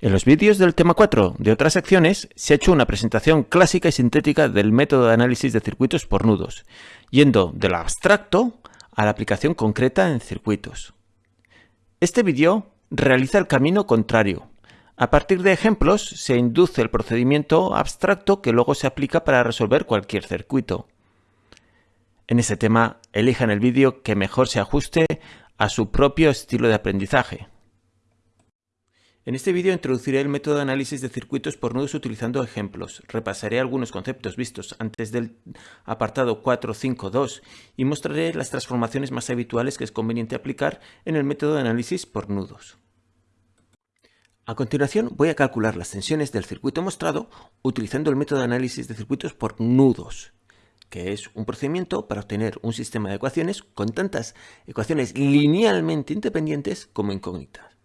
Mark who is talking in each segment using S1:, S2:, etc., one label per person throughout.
S1: En los vídeos del tema 4 de otras secciones se ha hecho una presentación clásica y sintética del método de análisis de circuitos por nudos, yendo de lo abstracto a la aplicación concreta en circuitos. Este vídeo realiza el camino contrario. A partir de ejemplos se induce el procedimiento abstracto que luego se aplica para resolver cualquier circuito. En este tema, elijan el vídeo que mejor se ajuste a su propio estilo de aprendizaje. En este vídeo introduciré el método de análisis de circuitos por nudos utilizando ejemplos. Repasaré algunos conceptos vistos antes del apartado 4.5.2 y mostraré las transformaciones más habituales que es conveniente aplicar en el método de análisis por nudos. A continuación voy a calcular las tensiones del circuito mostrado utilizando el método de análisis de circuitos por nudos, que es un procedimiento para obtener un sistema de ecuaciones con tantas ecuaciones linealmente independientes como incógnitas.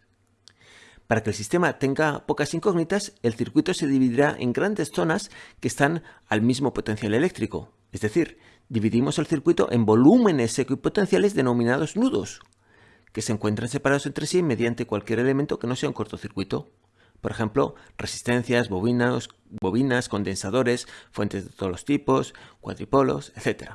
S1: Para que el sistema tenga pocas incógnitas, el circuito se dividirá en grandes zonas que están al mismo potencial eléctrico. Es decir, dividimos el circuito en volúmenes equipotenciales denominados nudos, que se encuentran separados entre sí mediante cualquier elemento que no sea un cortocircuito. Por ejemplo, resistencias, bobinas, bobinas, condensadores, fuentes de todos los tipos, cuadripolos, etc.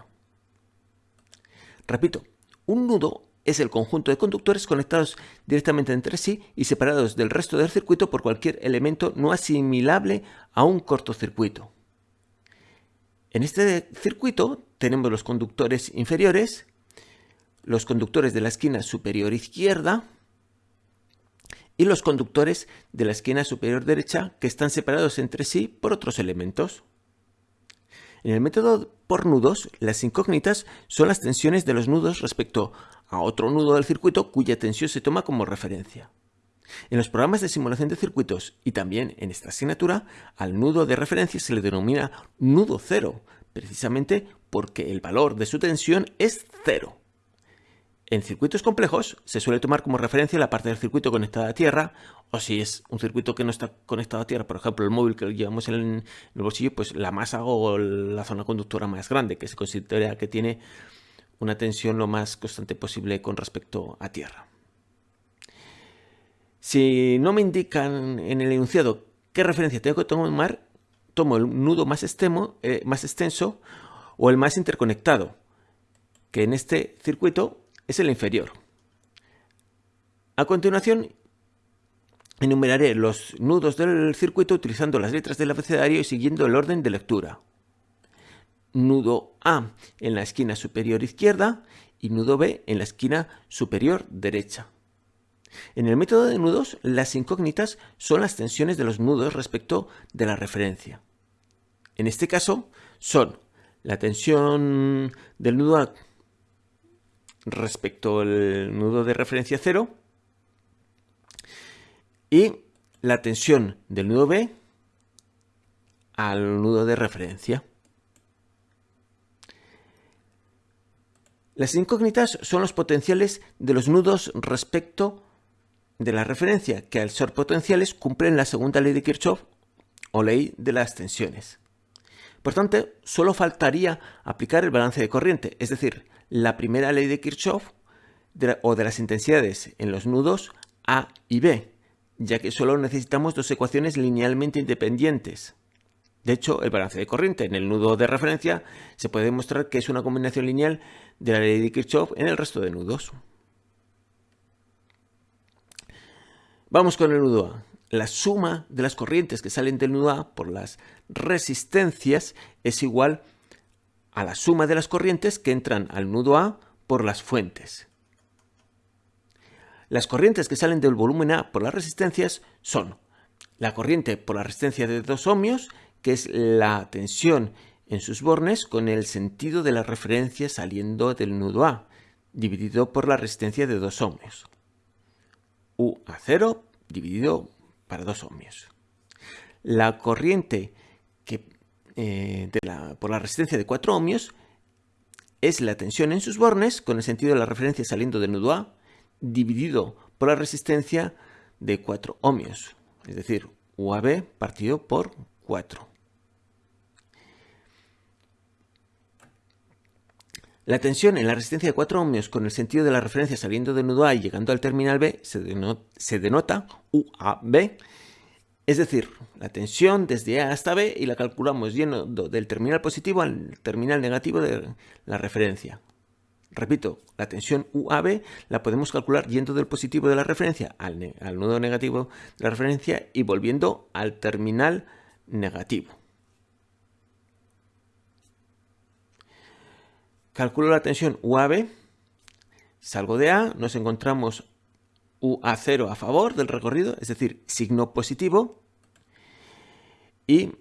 S1: Repito, un nudo es el conjunto de conductores conectados directamente entre sí y separados del resto del circuito por cualquier elemento no asimilable a un cortocircuito. En este circuito tenemos los conductores inferiores, los conductores de la esquina superior izquierda y los conductores de la esquina superior derecha que están separados entre sí por otros elementos. En el método por nudos, las incógnitas son las tensiones de los nudos respecto a otro nudo del circuito cuya tensión se toma como referencia. En los programas de simulación de circuitos y también en esta asignatura, al nudo de referencia se le denomina nudo cero, precisamente porque el valor de su tensión es cero. En circuitos complejos se suele tomar como referencia la parte del circuito conectada a tierra, o si es un circuito que no está conectado a tierra, por ejemplo el móvil que llevamos en el bolsillo, pues la masa o la zona conductora más grande, que se considera que tiene una tensión lo más constante posible con respecto a tierra. Si no me indican en el enunciado qué referencia tengo que tomar, tomo el nudo más, eh, más extenso o el más interconectado, que en este circuito es el inferior. A continuación, enumeraré los nudos del circuito utilizando las letras del abecedario y siguiendo el orden de lectura. Nudo A en la esquina superior izquierda y nudo B en la esquina superior derecha. En el método de nudos, las incógnitas son las tensiones de los nudos respecto de la referencia. En este caso, son la tensión del nudo A respecto al nudo de referencia 0 y la tensión del nudo B al nudo de referencia. Las incógnitas son los potenciales de los nudos respecto de la referencia, que al ser potenciales cumplen la segunda ley de Kirchhoff o ley de las tensiones. Por tanto, solo faltaría aplicar el balance de corriente, es decir, la primera ley de Kirchhoff o de las intensidades en los nudos A y B, ya que solo necesitamos dos ecuaciones linealmente independientes. De hecho, el balance de corriente en el nudo de referencia se puede demostrar que es una combinación lineal de la ley de Kirchhoff en el resto de nudos. Vamos con el nudo A. La suma de las corrientes que salen del nudo A por las resistencias es igual a la suma de las corrientes que entran al nudo A por las fuentes. Las corrientes que salen del volumen A por las resistencias son la corriente por la resistencia de 2 ohmios, que es la tensión en sus bornes con el sentido de la referencia saliendo del nudo A, dividido por la resistencia de 2 ohmios. U a 0 dividido para 2 ohmios. La corriente que eh, por la resistencia de 4 ohmios es la tensión en sus bornes con el sentido de la referencia saliendo del nudo A dividido por la resistencia de 4 ohmios, es decir, UAB partido por 4. La tensión en la resistencia de 4 ohmios con el sentido de la referencia saliendo del nudo A y llegando al terminal B se, denota, UAB Es decir, la tensión desde A hasta B y la calculamos yendo del terminal positivo al terminal negativo de la referencia. Repito, la tensión UAB la podemos calcular yendo del positivo de la referencia al, al nudo negativo de la referencia y volviendo al terminal negativo. Calculo la tensión UAB, salgo de A, nos encontramos UA0 a favor del recorrido, es decir, signo positivo, y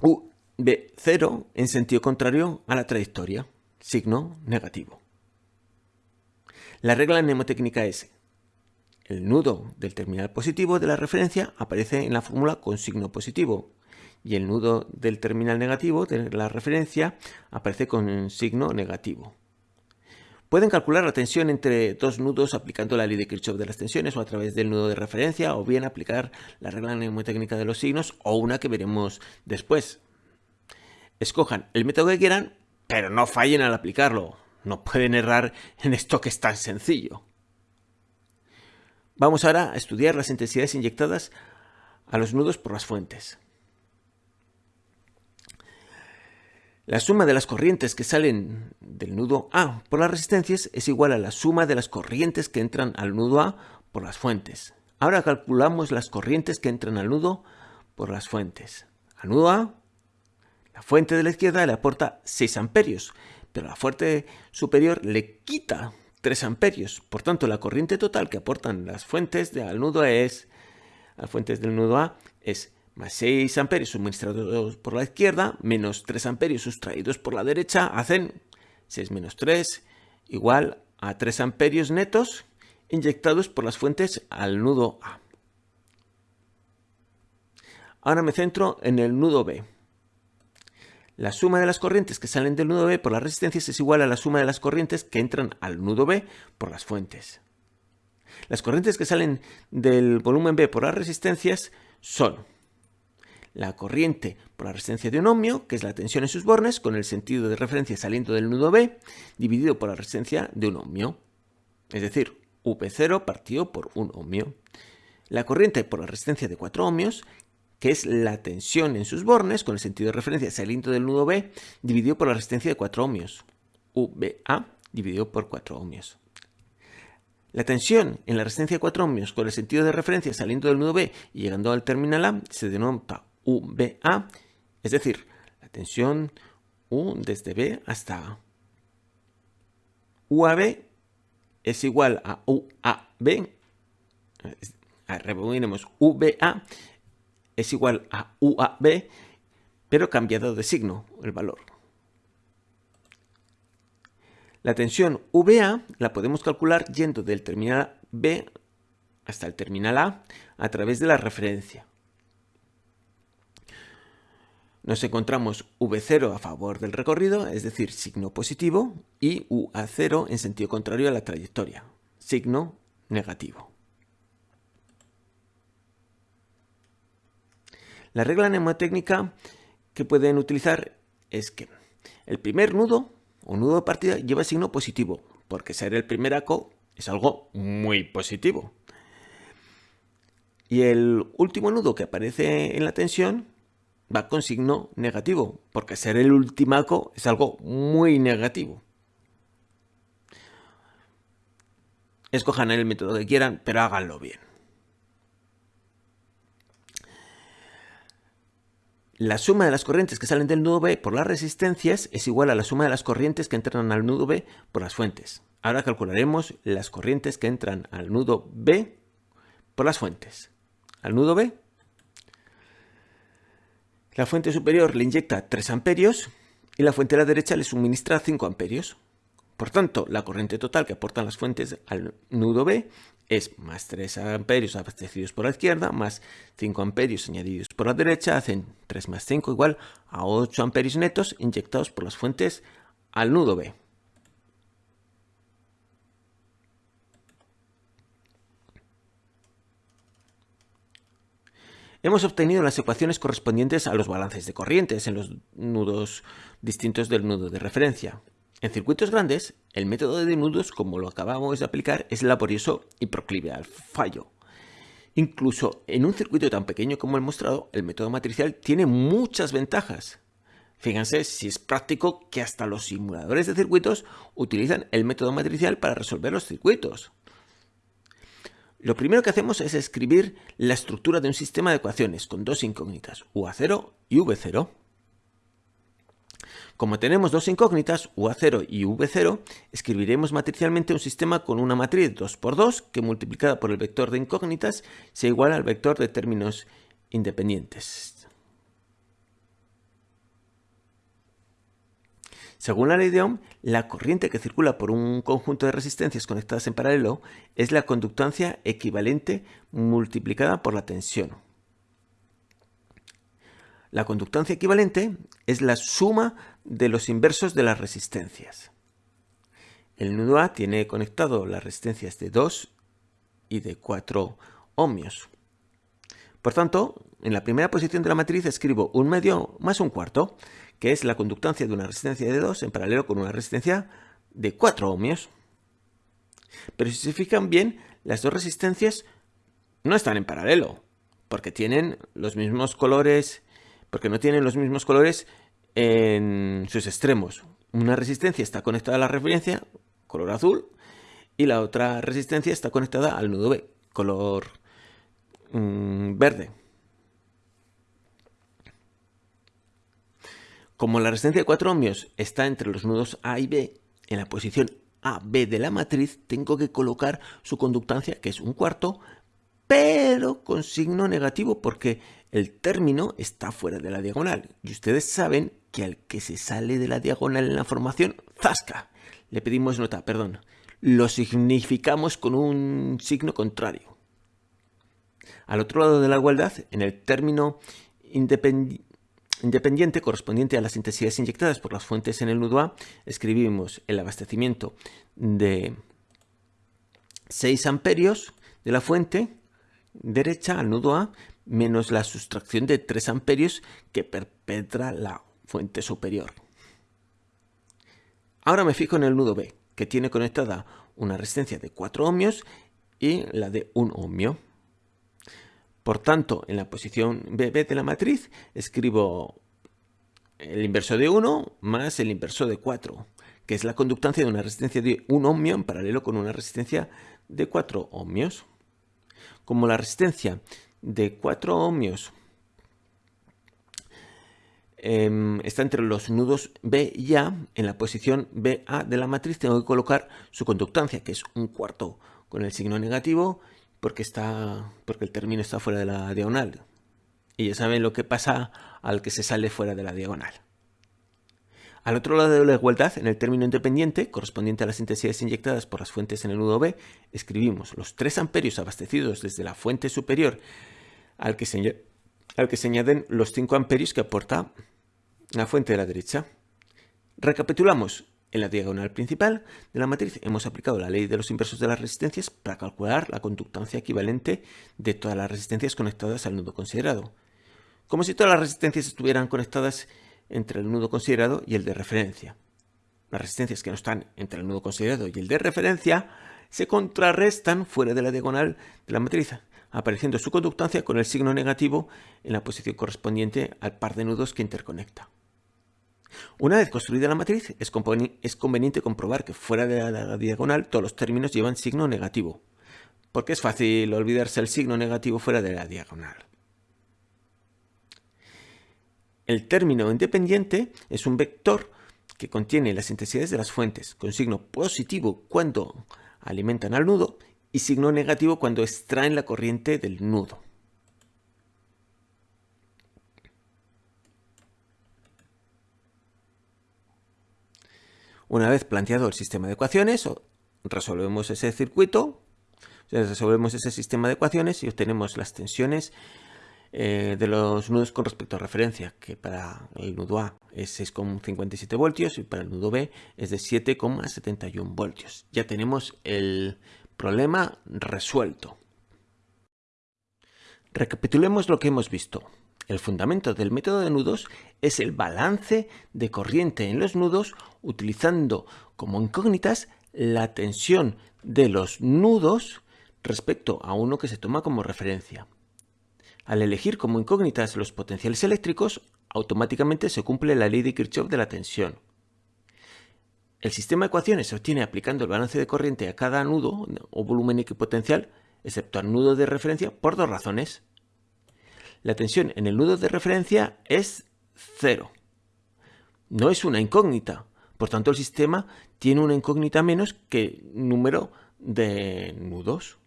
S1: UB0 en sentido contrario a la trayectoria, signo negativo. La regla mnemotécnica es el nudo del terminal positivo de la referencia aparece en la fórmula con signo positivo y el nudo del terminal negativo de la referencia aparece con signo negativo. Pueden calcular la tensión entre dos nudos aplicando la ley de Kirchhoff de las tensiones o a través del nudo de referencia o bien aplicar la regla mnemotécnica de los signos o una que veremos después. Escojan el método que quieran, pero no fallen al aplicarlo. No pueden errar en esto que es tan sencillo. Vamos ahora a estudiar las intensidades inyectadas a los nudos por las fuentes. La suma de las corrientes que salen del nudo A por las resistencias es igual a la suma de las corrientes que entran al nudo A por las fuentes. Ahora calculamos las corrientes que entran al nudo por las fuentes. Al nudo A, la fuente de la izquierda le aporta 6 amperios, pero la fuente superior le quita 3 amperios. Por tanto, la corriente total que aportan las fuentes al nudo es, las fuentes del nudo A es más 6 amperios suministrados por la izquierda, menos 3 amperios sustraídos por la derecha, hacen 6 menos 3 igual a 3 amperios netos inyectados por las fuentes al nudo A. Ahora me centro en el nudo B. La suma de las corrientes que salen del nudo B por las resistencias es igual a la suma de las corrientes que entran al nudo B por las fuentes. Las corrientes que salen del volumen B por las resistencias son la corriente por la resistencia de un ohmio, que es la tensión en sus bornes, con el sentido de referencia saliendo del nudo B, dividido por la resistencia de un ohmio. Es decir, UP0 partido por un ohmio. La corriente por la resistencia de 4 ohmios, que es la tensión en sus bornes, con el sentido de referencia saliendo del nudo B, dividido por la resistencia de 4 ohmios. UBA dividido por 4 ohmios. La tensión en la resistencia de 4 ohmios con el sentido de referencia saliendo del nudo B y llegando al terminal A se denomina UBA, es decir, la tensión U desde B hasta A. UAB es igual a UAB, rebobinemos UBA es igual a UAB, pero cambiado de signo el valor. La tensión VA la podemos calcular yendo del terminal B hasta el terminal A a través de la referencia nos encontramos V0 a favor del recorrido, es decir, signo positivo, y UA0 en sentido contrario a la trayectoria, signo negativo. La regla mnemotécnica que pueden utilizar es que el primer nudo o nudo de partida lleva signo positivo, porque ser el primer ACO es algo muy positivo. Y el último nudo que aparece en la tensión va con signo negativo, porque ser el ultimaco es algo muy negativo. Escojan el método que quieran, pero háganlo bien. La suma de las corrientes que salen del nudo B por las resistencias es igual a la suma de las corrientes que entran al nudo B por las fuentes. Ahora calcularemos las corrientes que entran al nudo B por las fuentes. Al nudo B la fuente superior le inyecta 3 amperios y la fuente de la derecha le suministra 5 amperios. Por tanto, la corriente total que aportan las fuentes al nudo B es más 3 amperios abastecidos por la izquierda, más 5 amperios añadidos por la derecha, hacen 3 más 5 igual a 8 amperios netos inyectados por las fuentes al nudo B. Hemos obtenido las ecuaciones correspondientes a los balances de corrientes en los nudos distintos del nudo de referencia. En circuitos grandes, el método de nudos, como lo acabamos de aplicar, es laborioso y proclive al fallo. Incluso en un circuito tan pequeño como el mostrado, el método matricial tiene muchas ventajas. Fíjense si es práctico que hasta los simuladores de circuitos utilizan el método matricial para resolver los circuitos. Lo primero que hacemos es escribir la estructura de un sistema de ecuaciones con dos incógnitas, UA0 y V0. Como tenemos dos incógnitas, UA0 y V0, escribiremos matricialmente un sistema con una matriz 2x2 que multiplicada por el vector de incógnitas sea igual al vector de términos independientes. Según la ley de Ohm, la corriente que circula por un conjunto de resistencias conectadas en paralelo es la conductancia equivalente multiplicada por la tensión. La conductancia equivalente es la suma de los inversos de las resistencias. El nudo A tiene conectado las resistencias de 2 y de 4 ohmios. Por tanto, en la primera posición de la matriz escribo un medio más un cuarto, que es la conductancia de una resistencia de 2 en paralelo con una resistencia de 4 ohmios. Pero si se fijan bien, las dos resistencias no están en paralelo, porque tienen los mismos colores, porque no tienen los mismos colores en sus extremos. Una resistencia está conectada a la referencia, color azul, y la otra resistencia está conectada al nudo B, color mm, verde. Como la resistencia de 4 ohmios está entre los nudos A y B, en la posición AB de la matriz tengo que colocar su conductancia, que es un cuarto, pero con signo negativo porque el término está fuera de la diagonal. Y ustedes saben que al que se sale de la diagonal en la formación, ¡zasca! Le pedimos nota, perdón. Lo significamos con un signo contrario. Al otro lado de la igualdad, en el término independiente independiente correspondiente a las intensidades inyectadas por las fuentes en el nudo A, escribimos el abastecimiento de 6 amperios de la fuente derecha al nudo A menos la sustracción de 3 amperios que perpetra la fuente superior. Ahora me fijo en el nudo B, que tiene conectada una resistencia de 4 ohmios y la de 1 ohmio. Por tanto, en la posición BB de la matriz escribo el inverso de 1 más el inverso de 4, que es la conductancia de una resistencia de 1 ohmio en paralelo con una resistencia de 4 ohmios. Como la resistencia de 4 ohmios em, está entre los nudos B y A, en la posición BA de la matriz tengo que colocar su conductancia, que es un cuarto con el signo negativo, porque, está, porque el término está fuera de la diagonal. Y ya saben lo que pasa al que se sale fuera de la diagonal. Al otro lado de la igualdad, en el término independiente, correspondiente a las intensidades inyectadas por las fuentes en el nudo B, escribimos los 3 amperios abastecidos desde la fuente superior al que se, al que se añaden los 5 amperios que aporta la fuente de la derecha. Recapitulamos. En la diagonal principal de la matriz hemos aplicado la ley de los inversos de las resistencias para calcular la conductancia equivalente de todas las resistencias conectadas al nudo considerado. Como si todas las resistencias estuvieran conectadas entre el nudo considerado y el de referencia. Las resistencias que no están entre el nudo considerado y el de referencia se contrarrestan fuera de la diagonal de la matriz, apareciendo su conductancia con el signo negativo en la posición correspondiente al par de nudos que interconecta. Una vez construida la matriz, es, conveniente comprobar que fuera de la diagonal todos los términos llevan signo negativo, porque es fácil olvidarse el signo negativo fuera de la diagonal. El término independiente es un vector que contiene las intensidades de las fuentes, con signo positivo cuando alimentan al nudo y signo negativo cuando extraen la corriente del nudo. Una vez planteado el sistema de ecuaciones, resolvemos ese circuito, resolvemos ese sistema de ecuaciones y obtenemos las tensiones eh, de los nudos con respecto a referencia, que para el nudo A es 6,57 voltios y para el nudo B es de 7,71 voltios. Ya tenemos el problema resuelto. Recapitulemos lo que hemos visto. El fundamento del método de nudos es el balance de corriente en los nudos utilizando como incógnitas la tensión de los nudos respecto a uno que se toma como referencia. Al elegir como incógnitas los potenciales eléctricos, automáticamente se cumple la ley de Kirchhoff de la tensión. El sistema de ecuaciones se obtiene aplicando el balance de corriente a cada nudo o volumen equipotencial, excepto al nudo de referencia, por dos razones. La tensión en el nudo de referencia es cero. No es una incógnita, por tanto el sistema tiene una incógnita menos que número de nudos.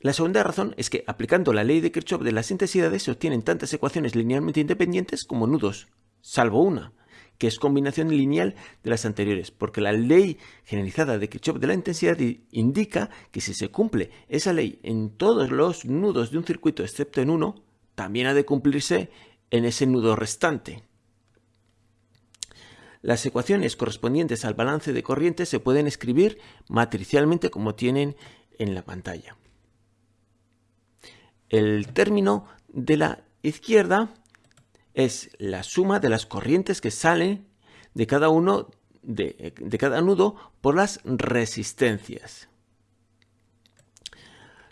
S1: La segunda razón es que aplicando la ley de Kirchhoff de las intensidades se obtienen tantas ecuaciones linealmente independientes como nudos, salvo una, que es combinación lineal de las anteriores, porque la ley generalizada de Kirchhoff de la intensidad indica que si se cumple esa ley en todos los nudos de un circuito excepto en uno, también ha de cumplirse en ese nudo restante. Las ecuaciones correspondientes al balance de corriente se pueden escribir matricialmente como tienen en la pantalla. El término de la izquierda es la suma de las corrientes que salen de cada uno de, cada nudo por las resistencias.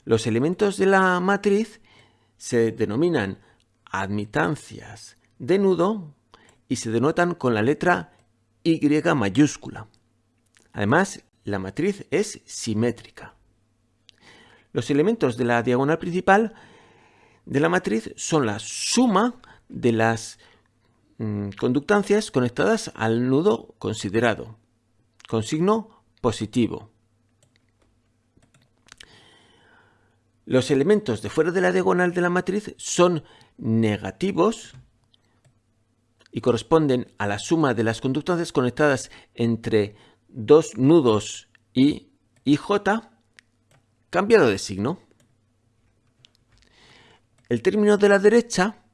S1: Los elementos de la matriz se denominan admitancias de nudo y se denotan con la letra Y mayúscula. Además, la matriz es simétrica. Los elementos de la diagonal principal de la matriz son la suma de las mm, conductancias conectadas al nudo considerado, con signo positivo. Los elementos de fuera de la diagonal de la matriz son negativos y corresponden a la suma de las conductancias conectadas entre dos nudos I y J cambiado de signo. El término de la derecha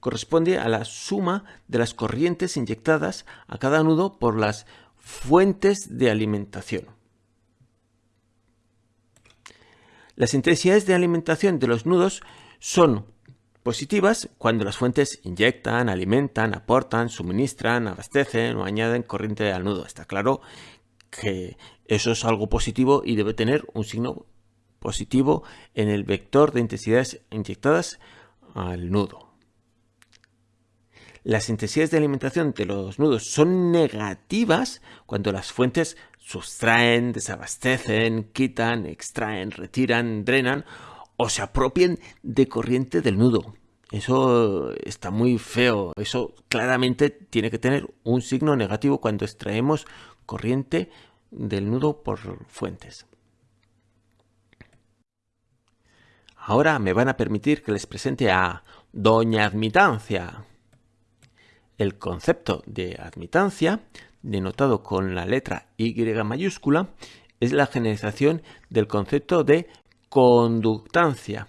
S1: corresponde a la suma de las corrientes inyectadas a cada nudo por las fuentes de alimentación. Las intensidades de alimentación de los nudos son positivas cuando las fuentes inyectan, alimentan, aportan, suministran, abastecen o añaden corriente al nudo. Está claro que eso es algo positivo y debe tener un signo positivo en el vector de intensidades inyectadas al nudo. Las intensidades de alimentación de los nudos son negativas cuando las fuentes sustraen, desabastecen, quitan, extraen, retiran, drenan o se apropien de corriente del nudo. Eso está muy feo. Eso claramente tiene que tener un signo negativo cuando extraemos corriente del nudo por fuentes. Ahora me van a permitir que les presente a Doña Admitancia. El concepto de admitancia, denotado con la letra Y mayúscula, es la generalización del concepto de conductancia,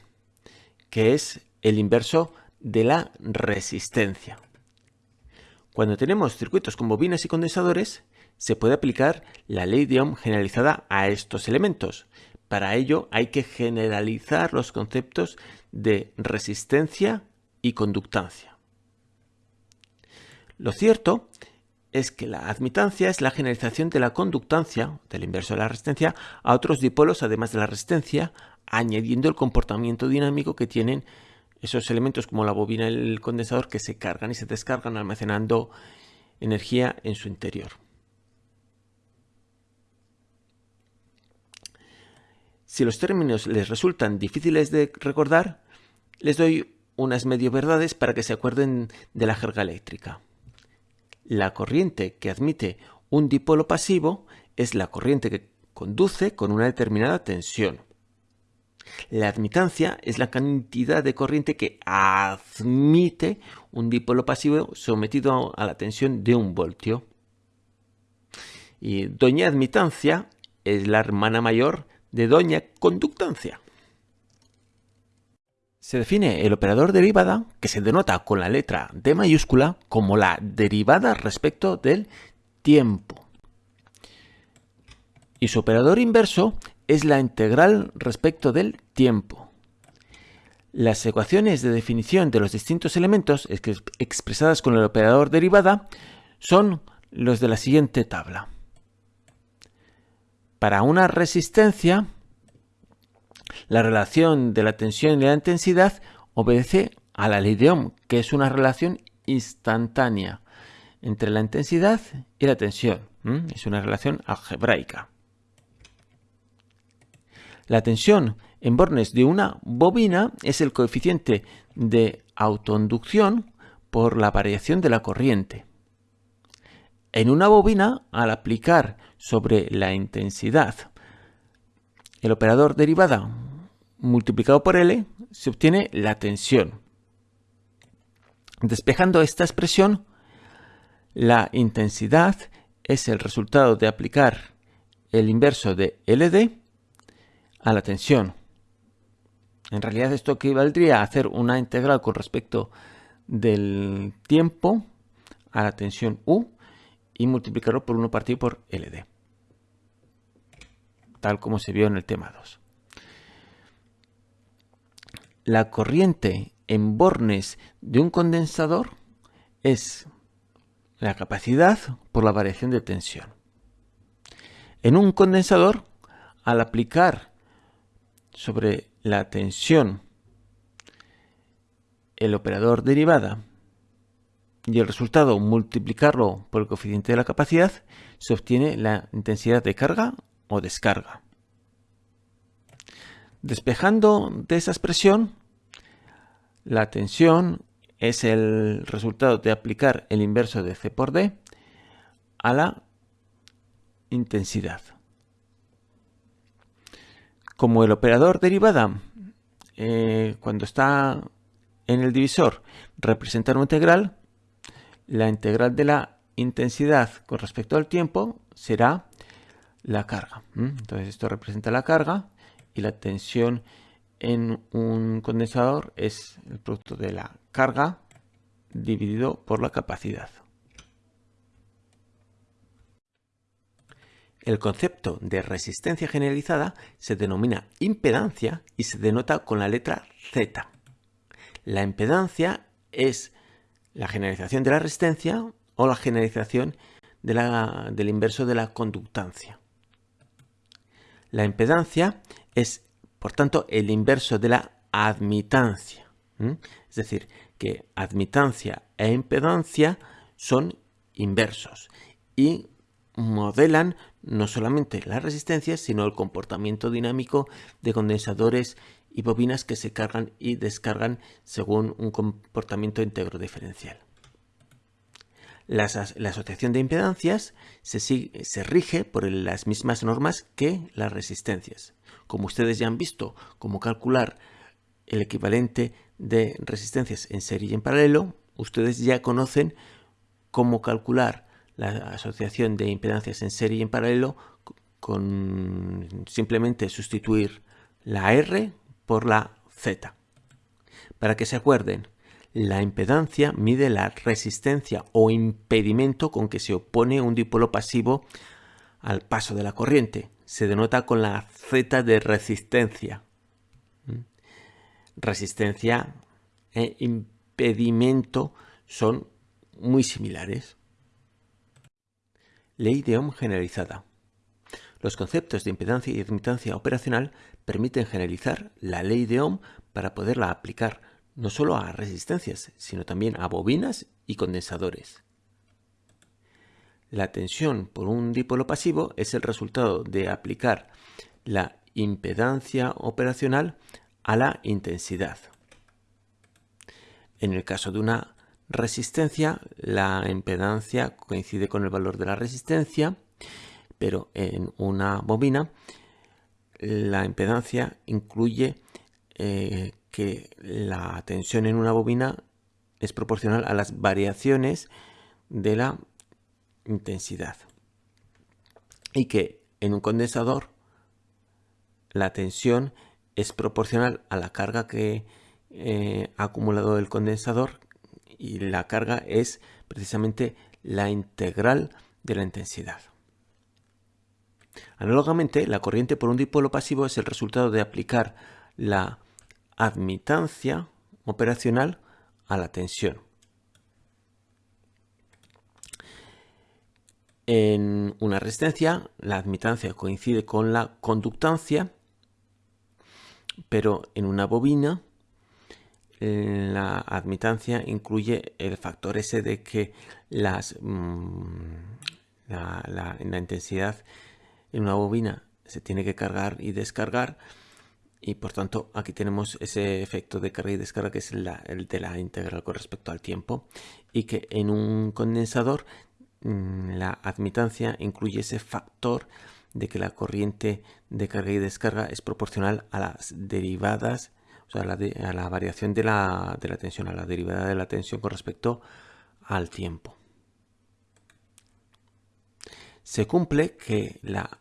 S1: que es el inverso de la resistencia. Cuando tenemos circuitos con bobinas y condensadores, se puede aplicar la ley de Ohm generalizada a estos elementos. Para ello hay que generalizar los conceptos de resistencia y conductancia. Lo cierto es que la admitancia es la generalización de la conductancia, del inverso de la resistencia, a otros dipolos además de la resistencia, añadiendo el comportamiento dinámico que tienen esos elementos como la bobina y el condensador que se cargan y se descargan almacenando energía en su interior. Si los términos les resultan difíciles de recordar, les doy unas medio verdades para que se acuerden de la jerga eléctrica. La corriente que admite un dipolo pasivo es la corriente que conduce con una determinada tensión. La admitancia es la cantidad de corriente que admite un dipolo pasivo sometido a la tensión de un voltio. Y doña admitancia es la hermana mayor de doña conductancia. Se define el operador derivada, que se denota con la letra D mayúscula, como la derivada respecto del tiempo. Y su operador inverso es la integral respecto del tiempo. Las ecuaciones de definición de los distintos elementos expresadas con el operador derivada son los de la siguiente tabla. Para una resistencia, la relación de la tensión y la intensidad obedece a la ley de Ohm, que es una relación instantánea entre la intensidad y la tensión. Es una relación algebraica. La tensión en bornes de una bobina es el coeficiente de autoinducción por la variación de la corriente. En una bobina, al aplicar sobre la intensidad el operador derivada multiplicado por L, se obtiene la tensión. Despejando esta expresión, la intensidad es el resultado de aplicar el inverso de LD a la tensión. En realidad esto equivaldría a hacer una integral con respecto del tiempo a la tensión U y multiplicarlo por 1 partido por LD. Tal como se vio en el tema 2. La corriente en bornes de un condensador es la capacidad por la variación de tensión. En un condensador, al aplicar sobre la tensión el operador derivada y el resultado multiplicarlo por el coeficiente de la capacidad, se obtiene la intensidad de carga o descarga. Despejando de esa expresión, la tensión es el resultado de aplicar el inverso de C por D a la intensidad. Como el operador derivada, eh, cuando está en el divisor, representa una integral, la integral de la intensidad con respecto al tiempo será la carga. Entonces esto representa la carga y la tensión en un condensador es el producto de la carga dividido por la capacidad. El concepto de resistencia generalizada se denomina impedancia y se denota con la letra Z. La impedancia es la generalización de la resistencia o la generalización del inverso de la conductancia. La impedancia es, por tanto, el inverso de la admitancia. Es decir, que admitancia e impedancia son inversos y modelan no solamente las resistencias, sino el comportamiento dinámico de condensadores y bobinas que se cargan y descargan según un comportamiento íntegro diferencial. La, asociación de impedancias se, se rige por las mismas normas que las resistencias. Como ustedes ya han visto, cómo calcular el equivalente de resistencias en serie y en paralelo, ustedes ya conocen cómo calcular la asociación de impedancias en serie y en paralelo con simplemente sustituir la R por la Z. Para que se acuerden, la impedancia mide la resistencia o impedimento con que se opone un dipolo pasivo al paso de la corriente. Se denota con la Z de resistencia. ¿Mm? Resistencia e impedimento son muy similares. Ley de Ohm generalizada. Los conceptos de impedancia y admitancia operacional permiten generalizar la ley de Ohm para poderla aplicar no solo a resistencias, sino también a bobinas y condensadores. La tensión por un dipolo pasivo es el resultado de aplicar la impedancia operacional a la intensidad. En el caso de una resistencia, la impedancia coincide con el valor de la resistencia, pero en una bobina la impedancia incluye eh, que la tensión en una bobina es proporcional a las variaciones de la intensidad y que en un condensador la tensión es proporcional a la carga que eh, ha acumulado el condensador y la carga es precisamente la integral de la intensidad. Análogamente, la corriente por un dipolo pasivo es el resultado de aplicar la admitancia operacional a la tensión. En una resistencia, la admitancia coincide con la conductancia, pero en una bobina, la admitancia incluye el factor ese de que las, mm, la, intensidad en una bobina se tiene que cargar y descargar y por tanto aquí tenemos ese efecto de carga y descarga que es el de la integral con respecto al tiempo y que en un condensador mm, la admitancia incluye ese factor de que la corriente de carga y descarga es proporcional a las derivadas, o sea, a la, variación de la, de la tensión, a la derivada de la tensión con respecto al tiempo. Se cumple que la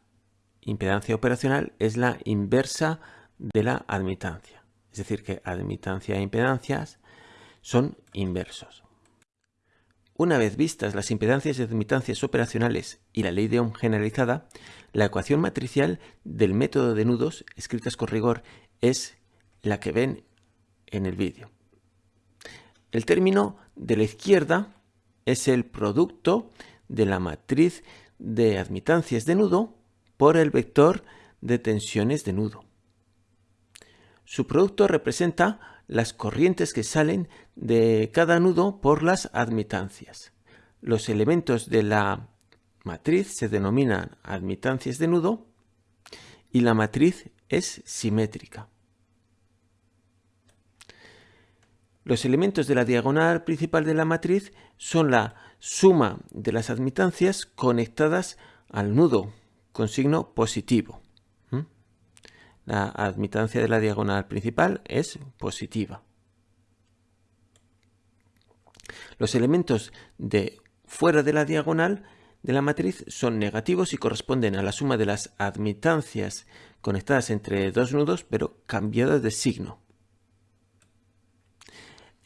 S1: impedancia operacional es la inversa de la admitancia. Es decir, que admitancia e impedancias son inversos. Una vez vistas las impedancias y admitancias operacionales y la ley de Ohm generalizada, la ecuación matricial del método de nudos escritas con rigor es la que ven en el vídeo. El término de la izquierda es el producto de la matriz de admitancias de nudo por el vector de tensiones de nudo. Su producto representa las corrientes que salen de cada nudo por las admitancias. Los elementos de la matriz se denominan admitancias de nudo y la matriz es simétrica. Los elementos de la diagonal principal de la matriz son la suma de las admitancias conectadas al nudo con signo positivo. La admitancia de la diagonal principal es positiva. Los elementos de fuera de la diagonal de la matriz son negativos y corresponden a la suma de las admitancias conectadas entre dos nudos pero cambiadas de signo.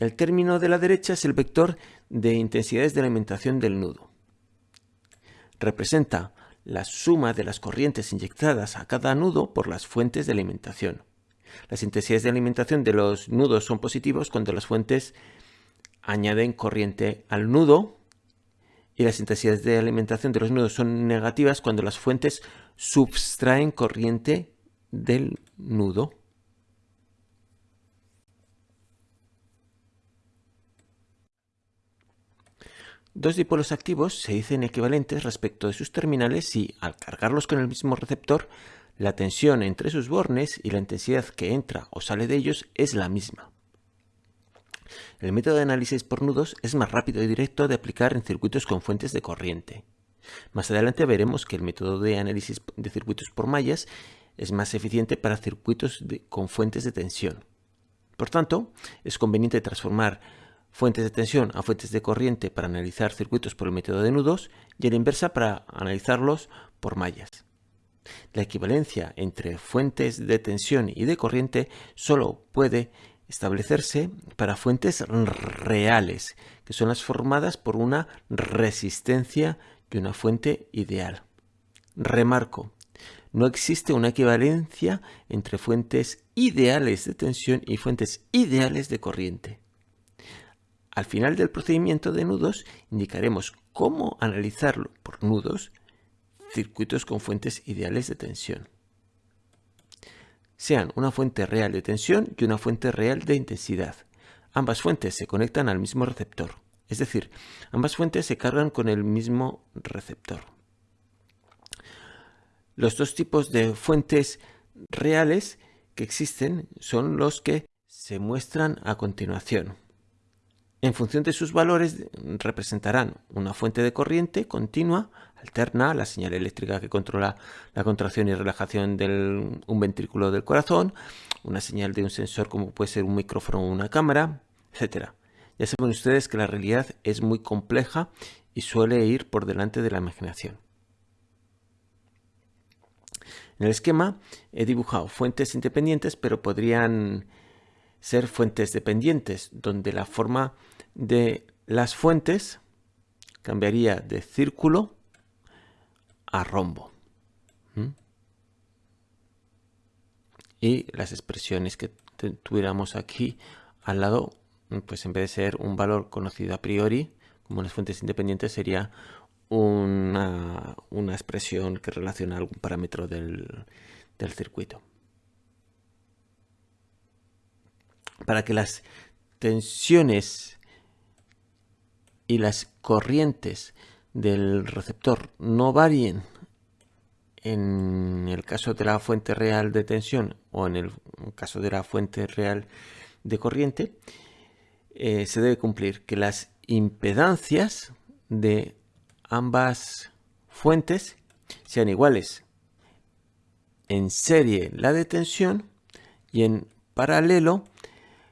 S1: El término de la derecha es el vector de intensidades de alimentación del nudo. Representa la suma de las corrientes inyectadas a cada nudo por las fuentes de alimentación. Las intensidades de alimentación de los nudos son positivos cuando las fuentes añaden corriente al nudo y las intensidades de alimentación de los nudos son negativas cuando las fuentes subtraen corriente del nudo. Dos dipolos activos se dicen equivalentes respecto de sus terminales si, al cargarlos con el mismo receptor, la tensión entre sus bornes y la intensidad que entra o sale de ellos es la misma. El método de análisis por nudos es más rápido y directo de aplicar en circuitos con fuentes de corriente. Más adelante veremos que el método de análisis de circuitos por mallas es más eficiente para circuitos con fuentes de tensión. Por tanto, es conveniente transformar fuentes de tensión a fuentes de corriente para analizar circuitos por el método de nudos y a la inversa para analizarlos por mallas. La equivalencia entre fuentes de tensión y de corriente solo puede establecerse para fuentes reales, que son las formadas por una resistencia y una fuente ideal. Remarco, no existe una equivalencia entre fuentes ideales de tensión y fuentes ideales de corriente. Al final del procedimiento de nudos indicaremos cómo analizarlo por nudos circuitos con fuentes ideales de tensión. Sean una fuente real de tensión y una fuente real de intensidad. Ambas fuentes se conectan al mismo receptor, es decir, ambas fuentes se cargan con el mismo receptor. Los dos tipos de fuentes reales que existen son los que se muestran a continuación. En función de sus valores representarán una fuente de corriente continua, alterna, la señal eléctrica que controla la contracción y relajación de un ventrículo del corazón, una señal de un sensor como puede ser un micrófono o una cámara, etc. Ya saben ustedes que la realidad es muy compleja y suele ir por delante de la imaginación. En el esquema he dibujado fuentes independientes, pero podrían ser fuentes dependientes, donde la forma de las fuentes cambiaría de círculo a rombo. Y las expresiones que tuviéramos aquí al lado, pues en vez de ser un valor conocido a priori, como las fuentes independientes, sería una, expresión que relaciona algún parámetro del, del circuito. Para que las tensiones y las corrientes del receptor no varíen en el caso de la fuente real de tensión o en el caso de la fuente real de corriente, eh, se debe cumplir que las impedancias de ambas fuentes sean iguales. En serie la de tensión y en paralelo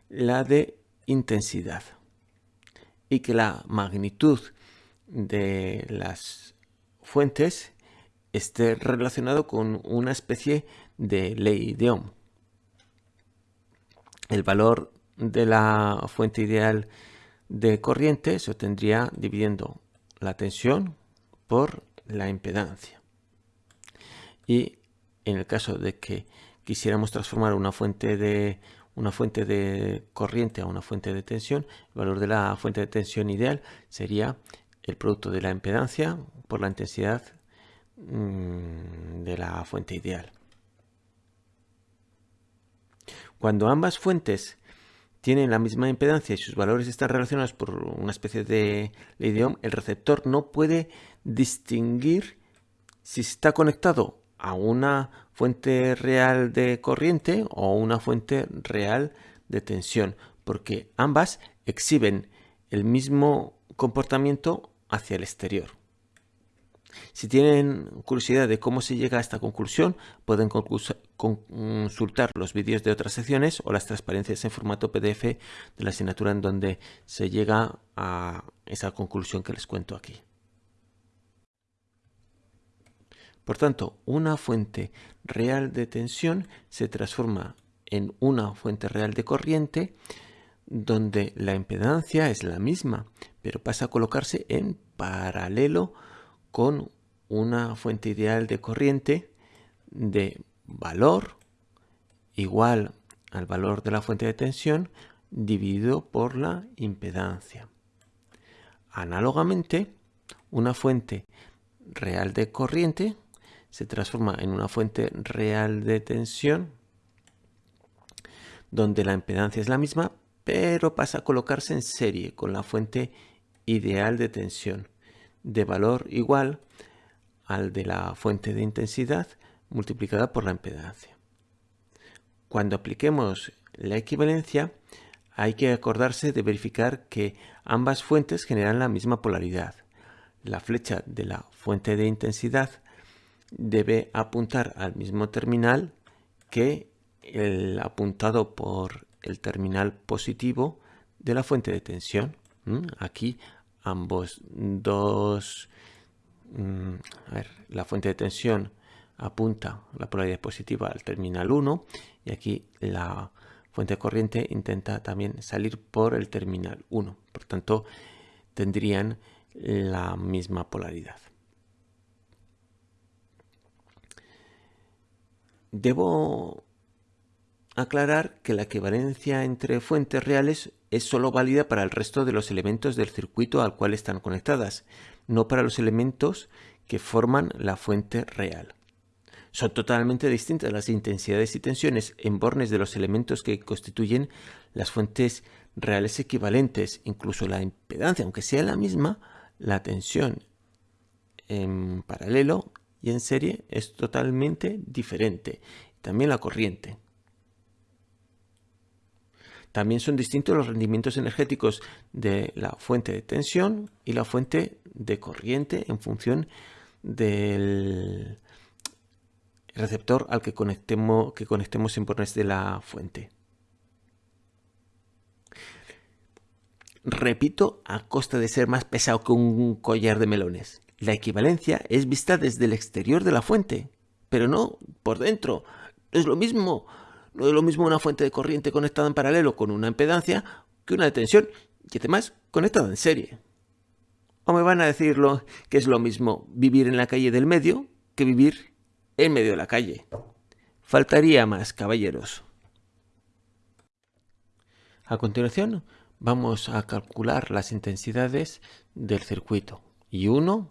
S1: la de intensidad. Y que la magnitud de las fuentes esté relacionado con una especie de ley de Ohm. El valor de la fuente ideal de corriente se obtendría dividiendo la tensión por la impedancia. Y en el caso de que quisiéramos transformar una fuente de una fuente de corriente a una fuente de tensión, el valor de la fuente de tensión ideal sería el producto de la impedancia por la intensidad mm, de la fuente ideal. Cuando ambas fuentes tienen la misma impedancia y sus valores están relacionados por una especie de ley de el receptor no puede distinguir si está conectado a una fuente real de corriente o una fuente real de tensión, porque ambas exhiben el mismo comportamiento hacia el exterior. Si tienen curiosidad de cómo se llega a esta conclusión, pueden consultar los vídeos de otras secciones o las transparencias en formato PDF de la asignatura en donde se llega a esa conclusión que les cuento aquí. Por tanto, una fuente real de tensión se transforma en una fuente real de corriente donde la impedancia es la misma, pero pasa a colocarse en paralelo con una fuente ideal de corriente de valor igual al valor de la fuente de tensión dividido por la impedancia. Análogamente, una fuente real de corriente se transforma en una fuente real de tensión donde la impedancia es la misma, pero pasa a colocarse en serie con la fuente ideal de tensión de valor igual al de la fuente de intensidad multiplicada por la impedancia. Cuando apliquemos la equivalencia, hay que acordarse de verificar que ambas fuentes generan la misma polaridad. La flecha de la fuente de intensidad debe apuntar al mismo terminal que el apuntado por el terminal positivo de la fuente de tensión. Aquí ambos dos, mm, la fuente de tensión apunta la polaridad positiva al terminal 1 y aquí la fuente de corriente intenta también salir por el terminal 1. Por tanto, tendrían la misma polaridad. Debo aclarar que la equivalencia entre fuentes reales es solo válida para el resto de los elementos del circuito al cual están conectadas, no para los elementos que forman la fuente real. Son totalmente distintas las intensidades y tensiones en bornes de los elementos que constituyen las fuentes reales equivalentes, incluso la impedancia, aunque sea la misma, la tensión en paralelo y en serie es totalmente diferente. También la corriente. También son distintos los rendimientos energéticos de la fuente de tensión y la fuente de corriente en función del receptor al que conectemos, que conectemos en bornes de la fuente. Repito, a costa de ser más pesado que un collar de melones. La equivalencia es vista desde el exterior de la fuente, pero no por dentro. Es lo mismo no es lo mismo una fuente de corriente conectada en paralelo con una impedancia que una de tensión y además conectada en serie. O me van a decirlo que es lo mismo vivir en la calle del medio que vivir en medio de la calle. Faltaría más, caballeros. A continuación, vamos a calcular las intensidades del circuito. Y 1,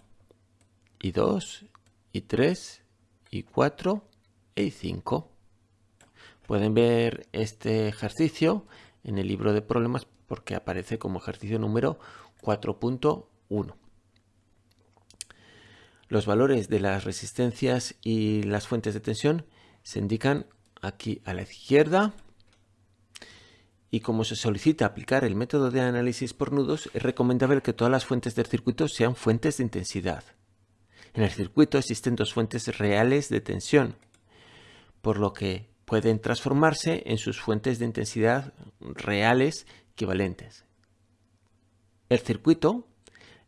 S1: y 2, y 3, y 4, y 5. Pueden ver este ejercicio en el libro de problemas porque aparece como ejercicio número 4.1. Los valores de las resistencias y las fuentes de tensión se indican aquí a la izquierda y como se solicita aplicar el método de análisis por nudos, es recomendable que todas las fuentes del circuito sean fuentes de intensidad. En el circuito existen dos fuentes reales de tensión, por lo que pueden transformarse en sus fuentes de intensidad reales equivalentes. El circuito,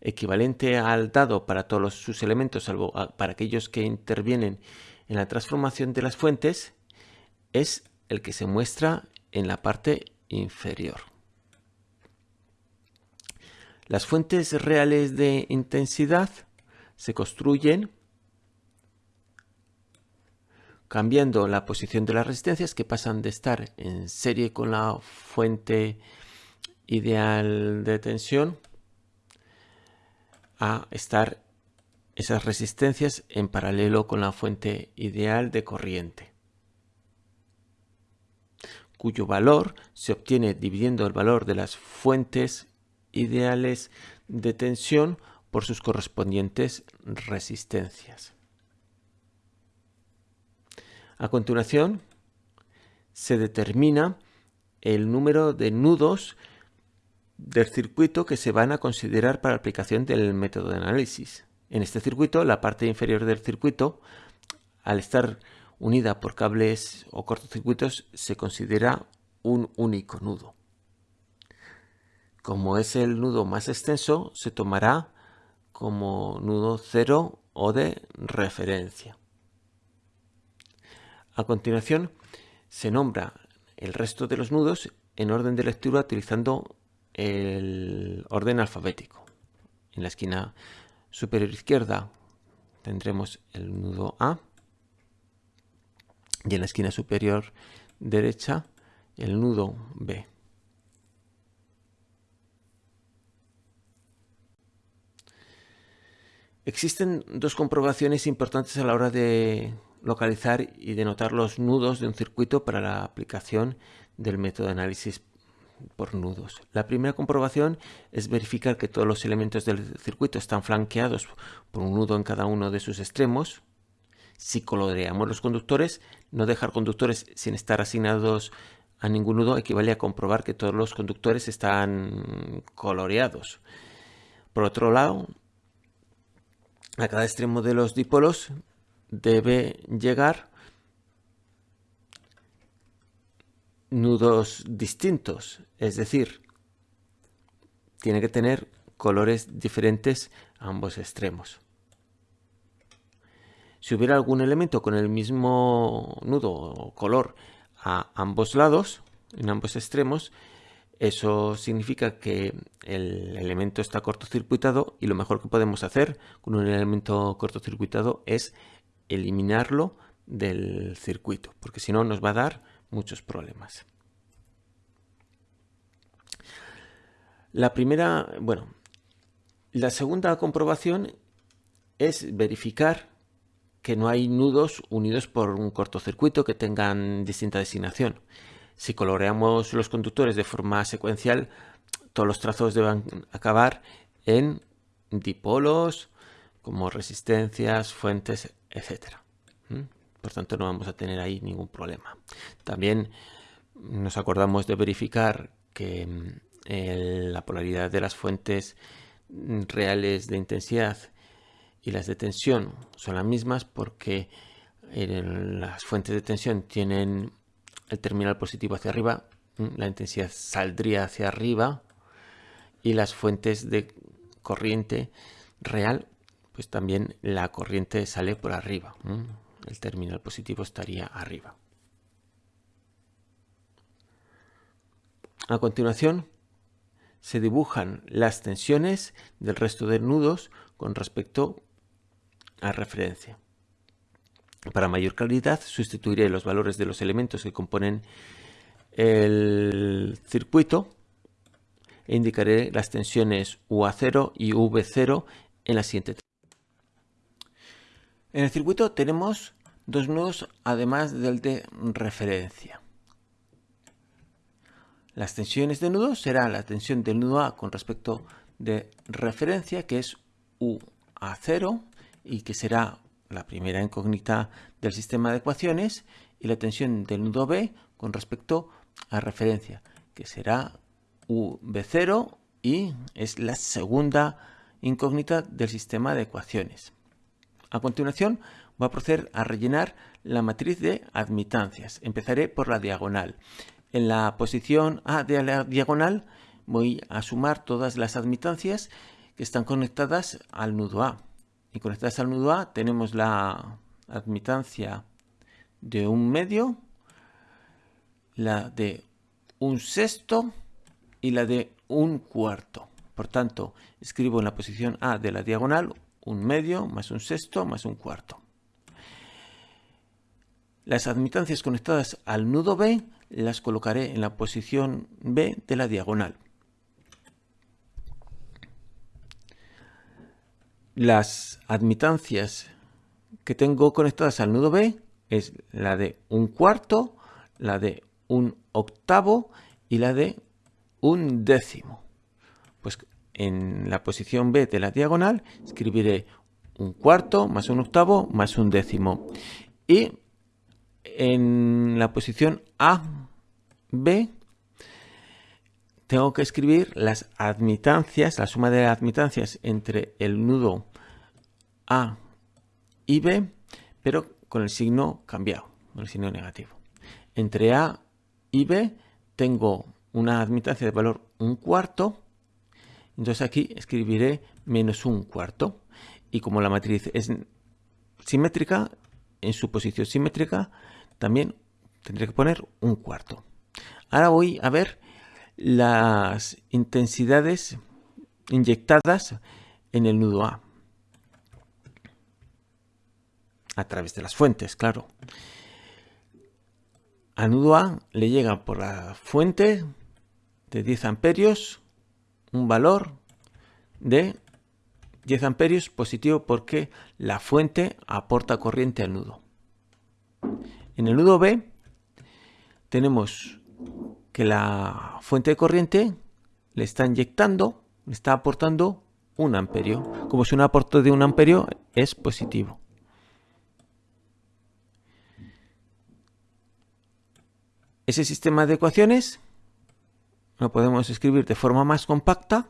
S1: equivalente al dado para todos sus elementos, salvo para aquellos que intervienen en la transformación de las fuentes, es el que se muestra en la parte inferior. Las fuentes reales de intensidad se construyen cambiando la posición de las resistencias que pasan de estar en serie con la fuente ideal de tensión a estar esas resistencias en paralelo con la fuente ideal de corriente cuyo valor se obtiene dividiendo el valor de las fuentes ideales de tensión por sus correspondientes resistencias. A continuación, se determina el número de nudos del circuito que se van a considerar para aplicación del método de análisis. En este circuito, la parte inferior del circuito, al estar unida por cables o cortocircuitos se considera un único nudo. Como es el nudo más extenso, se tomará como nudo cero o de referencia. A continuación, se nombra el resto de los nudos en orden de lectura utilizando el orden alfabético. En la esquina superior izquierda tendremos el nudo A, y en la esquina superior derecha el nudo B. Existen dos comprobaciones importantes a la hora de localizar y denotar los nudos de un circuito para la aplicación del método de análisis por nudos. La primera comprobación es verificar que todos los elementos del circuito están flanqueados por un nudo en cada uno de sus extremos si coloreamos los conductores, no dejar conductores sin estar asignados a ningún nudo equivale a comprobar que todos los conductores están coloreados. Por otro lado, a cada extremo de los dipolos debe llegar nudos distintos, es decir, tiene que tener colores diferentes a ambos extremos. Si hubiera algún elemento con el mismo nudo o color a ambos lados, en ambos extremos, eso significa que el elemento está cortocircuitado y lo mejor que podemos hacer con un elemento cortocircuitado es eliminarlo del circuito, porque si no nos va a dar muchos problemas. La primera, bueno, la segunda comprobación es verificar que no hay nudos unidos por un cortocircuito que tengan distinta designación. Si coloreamos los conductores de forma secuencial, todos los trazos deben acabar en dipolos, como resistencias, fuentes, etc. Por tanto, no vamos a tener ahí ningún problema. También nos acordamos de verificar que mm, la polaridad de las fuentes reales de intensidad y las de tensión son las mismas porque las fuentes de tensión tienen el terminal positivo hacia arriba, la intensidad saldría hacia arriba y las fuentes de corriente real, pues también la corriente sale por arriba, el terminal positivo estaría arriba. A continuación, se dibujan las tensiones del resto de nudos con respecto a referencia. Para mayor claridad sustituiré los valores de los elementos que componen el circuito e indicaré las tensiones UA0 y V0 en la siguiente En el circuito tenemos dos nudos además del de referencia. Las tensiones de nudo será la tensión del nudo A con respecto de referencia que es UA0 y que será la primera incógnita del sistema de ecuaciones y la tensión del nudo B con respecto a referencia que será UB0 y es la segunda incógnita del sistema de ecuaciones. A continuación voy a proceder a rellenar la matriz de admitancias. Empezaré por la diagonal. En la posición A de la diagonal voy a sumar todas las admitancias que están conectadas al nudo A. Y conectadas al nudo A tenemos la admitancia de un medio, la de un sexto y la de un cuarto. Por tanto, escribo en la posición A de la diagonal un medio más un sexto más un cuarto. Las admitancias conectadas al nudo B las colocaré en la posición B de la diagonal. Las admitancias que tengo conectadas al nudo B es la de un cuarto, la de un octavo y la de un décimo. Pues en la posición B de la diagonal escribiré un cuarto más un octavo más un décimo. Y en la posición A, B, tengo que escribir las admitancias, la suma de admitancias entre el nudo A y B, pero con el signo cambiado, con el signo negativo. Entre A y B tengo una admitancia de valor un cuarto, entonces aquí escribiré menos un cuarto. Y como la matriz es simétrica, en su posición simétrica, también tendré que poner un cuarto. Ahora voy a ver las intensidades inyectadas en el nudo A. A través de las fuentes, claro. Al nudo A le llega por la fuente de 10 amperios un valor de 10 amperios positivo porque la fuente aporta corriente al nudo. En el nudo B tenemos que la fuente de corriente le está inyectando, le está aportando un amperio. Como si un aporte de un amperio es positivo. Ese sistema de ecuaciones lo podemos escribir de forma más compacta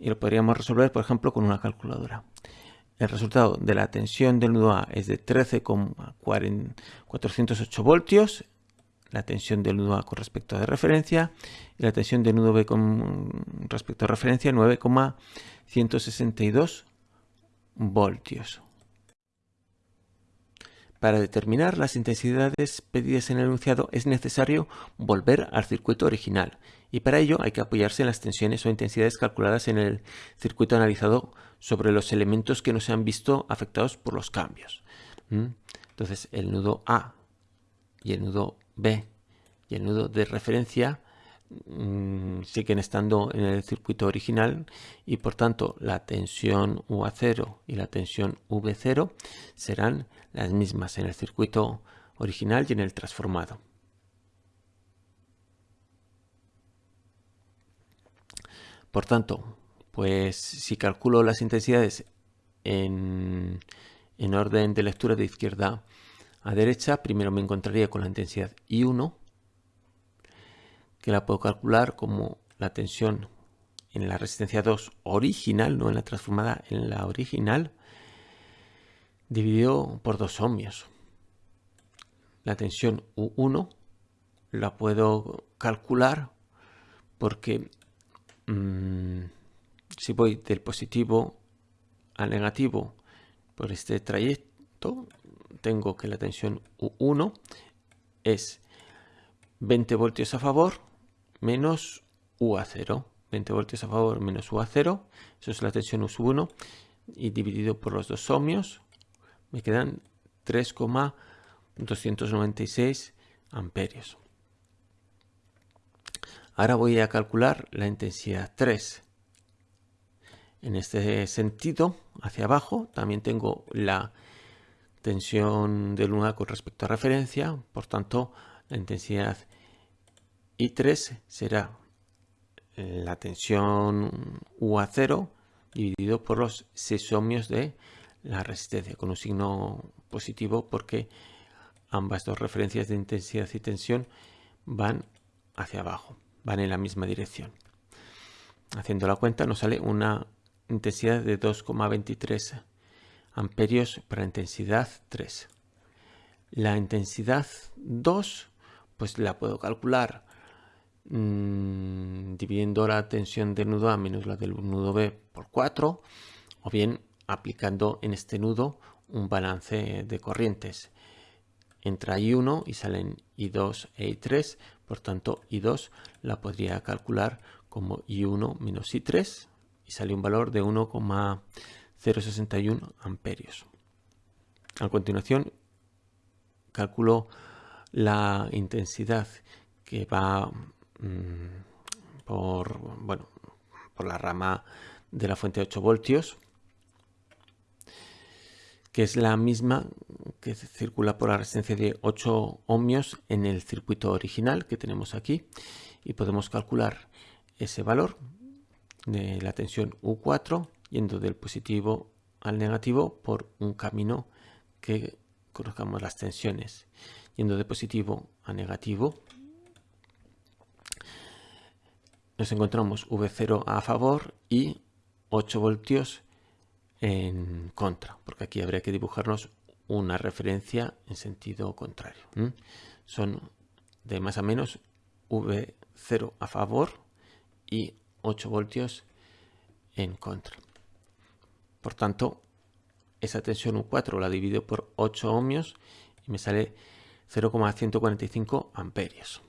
S1: y lo podríamos resolver, por ejemplo, con una calculadora. El resultado de la tensión del nudo A es de 13,408 voltios, la tensión del nudo A con respecto a de referencia y la tensión del nudo B con respecto a referencia 9,162 voltios. Para determinar las intensidades pedidas en el enunciado es necesario volver al circuito original y para ello hay que apoyarse en las tensiones o intensidades calculadas en el circuito analizado sobre los elementos que no se han visto afectados por los cambios. Entonces el nudo A y el nudo B y el nudo de referencia Mm, siguen estando en el circuito original y por tanto la tensión UA0 y la tensión V0 serán las mismas en el circuito original y en el transformado. Por tanto, pues si calculo las intensidades en, en orden de lectura de izquierda a derecha, primero me encontraría con la intensidad I1 que la puedo calcular como la tensión en la resistencia 2 original, no en la transformada, en la original, dividido por dos ohmios. La tensión U1 la puedo calcular porque mm, si voy del positivo al negativo por este trayecto, tengo que la tensión U1 es 20 voltios a favor menos U a 0. 20 voltios a favor menos U a 0. Eso es la tensión U 1. Y dividido por los dos ohmios me quedan 3,296 amperios. Ahora voy a calcular la intensidad 3. En este sentido, hacia abajo, también tengo la tensión de luna con respecto a referencia, por tanto la intensidad I3 será la tensión UA0 dividido por los 6 ohmios de la resistencia, con un signo positivo porque ambas dos referencias de intensidad y tensión van hacia abajo, van en la misma dirección. Haciendo la cuenta nos sale una intensidad de 2,23 amperios para intensidad 3. La intensidad 2 pues la puedo calcular mmm, dividiendo la tensión del nudo A menos la del nudo B por 4 o bien aplicando en este nudo un balance de corrientes. Entra I1 y salen I2 e I3, por tanto I2 la podría calcular como I1 menos I3 y sale un valor de 1,061 amperios. A continuación calculo la intensidad que va mmm, por, bueno, por la rama de la fuente de 8 voltios que es la misma que circula por la resistencia de 8 ohmios en el circuito original que tenemos aquí y podemos calcular ese valor de la tensión U4 yendo del positivo al negativo por un camino que conozcamos las tensiones yendo de positivo a negativo nos encontramos V0 a favor y 8 voltios en contra, porque aquí habría que dibujarnos una referencia en sentido contrario. Son de más a menos V0 a favor y 8 voltios en contra. Por tanto, esa tensión U4 la divido por 8 ohmios y me sale 0,145 amperios.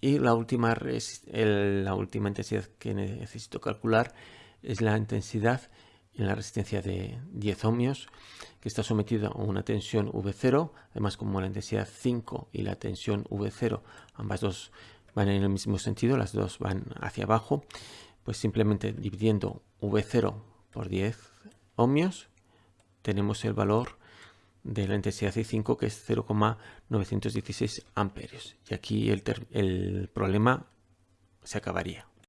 S1: Y la última, la última intensidad que necesito calcular es la intensidad en la resistencia de 10 ohmios que está sometida a una tensión V0 además como la intensidad 5 y la tensión V0 ambas dos van en el mismo sentido las dos van hacia abajo pues simplemente dividiendo V0 por 10 ohmios tenemos el valor de la intensidad I5 que es 0,916 amperios. Y aquí el, el problema se acabaría